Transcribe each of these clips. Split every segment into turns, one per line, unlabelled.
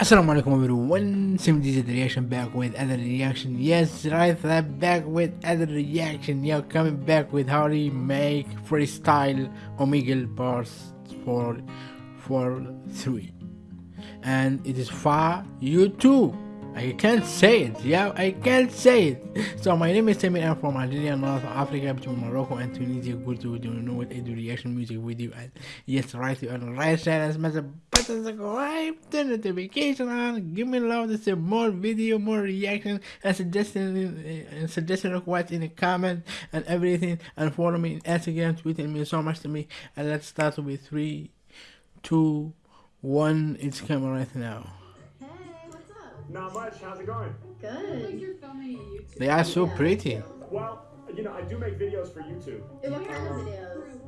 Assalamu alaikum everyone, Sim DJ the reaction back with other reaction. Yes, right, back with other reaction. Yeah, coming back with how to make freestyle Omegle bars for for three, and it is for YouTube. I can't say it, yeah, I can't say it. So my name is Samir, I'm from Algeria, North Africa, between Morocco and Tunisia. Good to know what I do reaction music video. And yes, right, you on right much button subscribe, turn the notification on, give me love to see more video, more reaction, and suggestion eh, and suggestion requests in the comment and everything. And follow me in Instagram, Twitter, it means so much to me. And let's start with three, two, one. It's coming right now. Hey, what's up?
Not much. How's it going?
Good.
you're filming a YouTube.
They are so
Yeah.
pretty.
Well, you know, I do make videos for YouTube.
What kind of videos?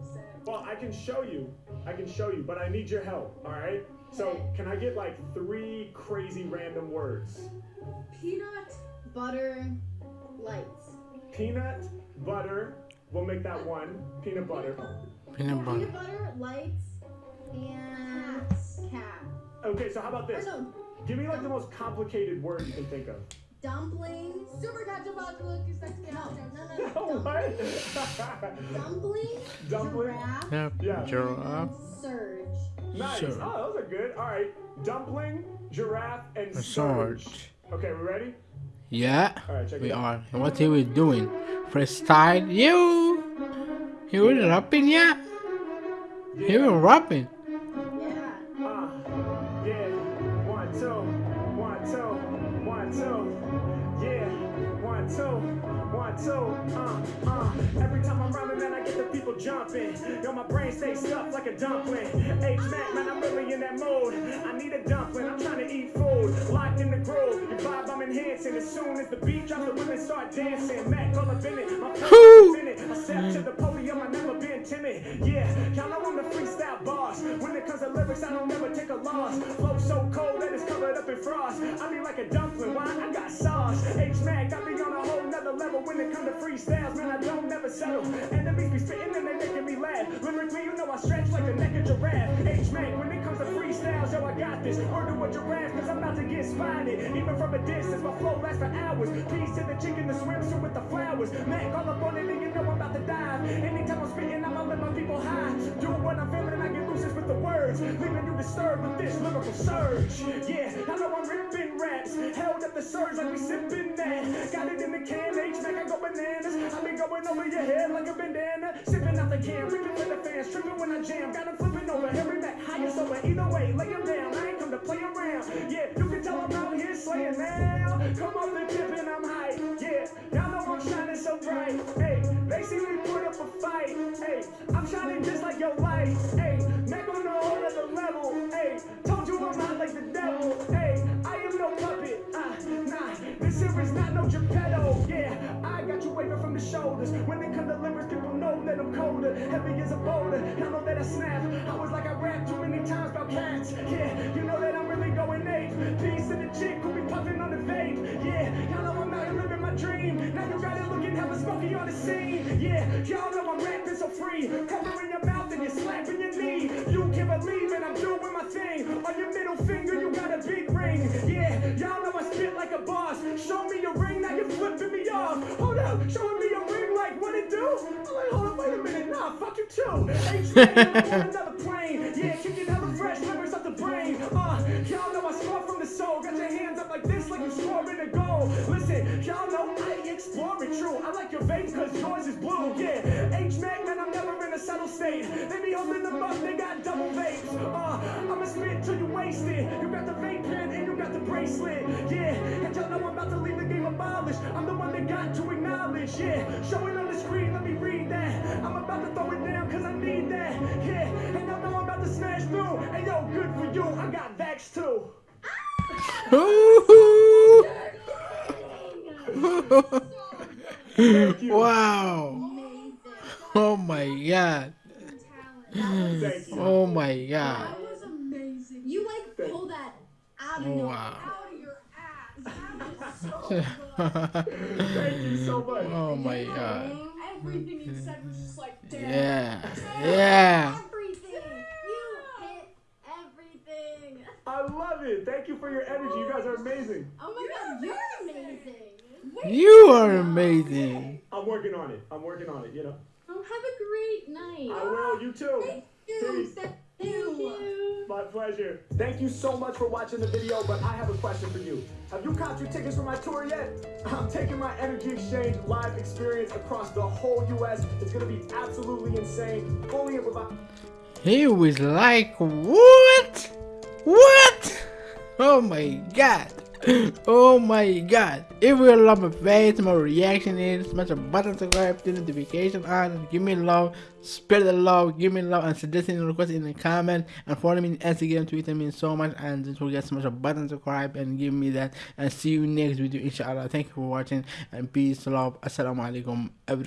Well, I can show you. I can show you, but I need your help, all right? So, can I get like three crazy random words?
Peanut.
Butter, lights.
Peanut, butter. We'll make that one. Peanut butter.
Peanut butter.
Peanut butter, lights, and cat.
Okay, so how about this?
Oh,
Give me like the most complicated word you can think of.
Dumplings.
Super ketchup vodka look is next
No, no, no,
Oh,
no.
what?
Dumpling,
Dumpling.
giraffe,
Yep.
Yeah.
Giraffe.
surge.
Nice.
Sure.
Oh, those are good. All right. Dumpling, giraffe, and surge.
surge.
Okay, we ready?
Yeah,
All right, check
we
it out.
are. And what are we doing? Freestyle. You. You were rapping, yeah. You were rapping.
One, two, one, two, yeah, one, two, one, two, uh, uh. Every time I'm rhyming, man, I get the people jumping. Yo, my brain stays stuffed like a dumpling. H Mack, man, I'm really in that mode. I need a dumpling, I'm trying to eat food. Locked in the groove, your vibe I'm enhancing. As soon as the beat drops, the women start dancing. Mack, all up in it, my in it. I step to the podium, I never been timid. Yeah, y'all know I'm the freestyle boss. It lyrics, I don't never take a loss. Flow so cold that it's covered up in frost. I be like a dumpling, why? I got sauce. H Mack, I be on a whole nother level when it comes to freestyles. Man, I don't never settle. Enemies be spitting and they making me laugh. Lyrically, you know I stretch like the neck of giraffe. H Mack, when it comes to freestyles, yo, I got this. Word a giraffe, cause I'm about to get spotted. Even from a distance, my flow lasts for hours. Peace to the chicken, the swimsuit with the flowers. Mack, all up on it, and you know I'm about to dive. Anytime I'm spitting, I'ma let my people high. Do what I'm feeling, I get loose with the words. Leaving you disturbed with this lyrical surge. Yeah, I know I'm ripping raps. Held up the surge like we sipping that. Got it in the can, H Mack, I go bananas. I be going over your head like a bandana. Sipping out the can, ripping for the fans. Tripping when I jam. Got Got 'em flipping over. Harry Mack, highest over. Either way, lay down. I ain't come to play around. Yeah, you can tell I'm out here slaying now. Come off the tip and I'm hype. Not no Geppetto. Yeah, I got you waving from the shoulders. When it comes to lyrics, people know that I'm colder. Heavy as a boulder. Y'all know that I snap. I was like I rap too many times about cats. Yeah, you know that I'm really going ape. Peace to the chick who be puffing on the vape. Yeah, y'all know I'm out here living my dream. Now you got it looking hella smoky on the scene. Yeah, y'all know I'm rapping so free. Covering your mouth and you're slapping your knee. You can't believe it, I'm doing boss. Show me your ring, now you're flipping me off. Hold up, showing me your ring like what it do? I'm like, hold up, wait a minute, nah, fuck you too. H another plane. Yeah, kicking hella fresh, lyrics off the brain. Uh, y'all know I score from the soul. Got your hands up like this, like you scoring a goal. Listen, y'all know I explore it true. I like your vape cause yours is blue. Yeah, H Mack, man, I'm never in a settled state. They be holding them up, they got double vapes. Uh, I'ma spit till you wasted. You got the vape pen and you got the bracelet. Yeah, you, I got Vax too.
Ooh.
Thank you.
wow. Oh my god. Oh my god.
That was amazing.
You like pull that out of nowhere.
wow.
Out of your ass. That was so good.
Thank you so much.
Oh my god.
Everything you said was just like, damn.
Yeah. Yeah.
Everything. You hit everything.
I love it. Thank you for your energy. You guys are amazing.
Oh my god, you're amazing. Wait,
You are amazing.
I'm working on it. I'm working on it. You know.
oh, have a great night.
I will. You too.
Thank you.
Peace.
Thank you.
My pleasure. Thank you so much for watching the video, but I have a question for you. Have you caught your tickets for my tour yet? I'm taking my Energy Exchange live experience across the whole US. It's gonna be absolutely insane. Fully improvised.
He was like, what? What? Oh my god. Oh my god. If you love my face, my reaction is smash a button, subscribe, turn notification on, give me love, spread the love, give me love, and suggesting and request in the comment, and follow me on Instagram, Twitter means so much, and don't forget smash a button, subscribe, and give me that, and see you next video, inshallah. Thank you for watching, and peace, love, assalamu alaikum, everyone.